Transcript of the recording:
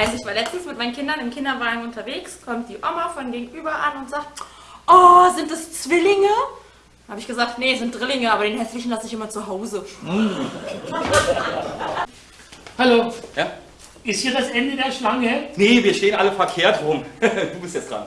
letztens mit meinen Kindern im Kinderwagen unterwegs, kommt die Oma von gegenüber an und sagt, oh, sind das Zwillinge? Habe ich gesagt, nee, sind Drillinge, aber den hässlichen lasse ich immer zu Hause. Hallo, Ja? ist hier das Ende der Schlange? Nee, wir stehen alle verkehrt rum. Du bist jetzt dran.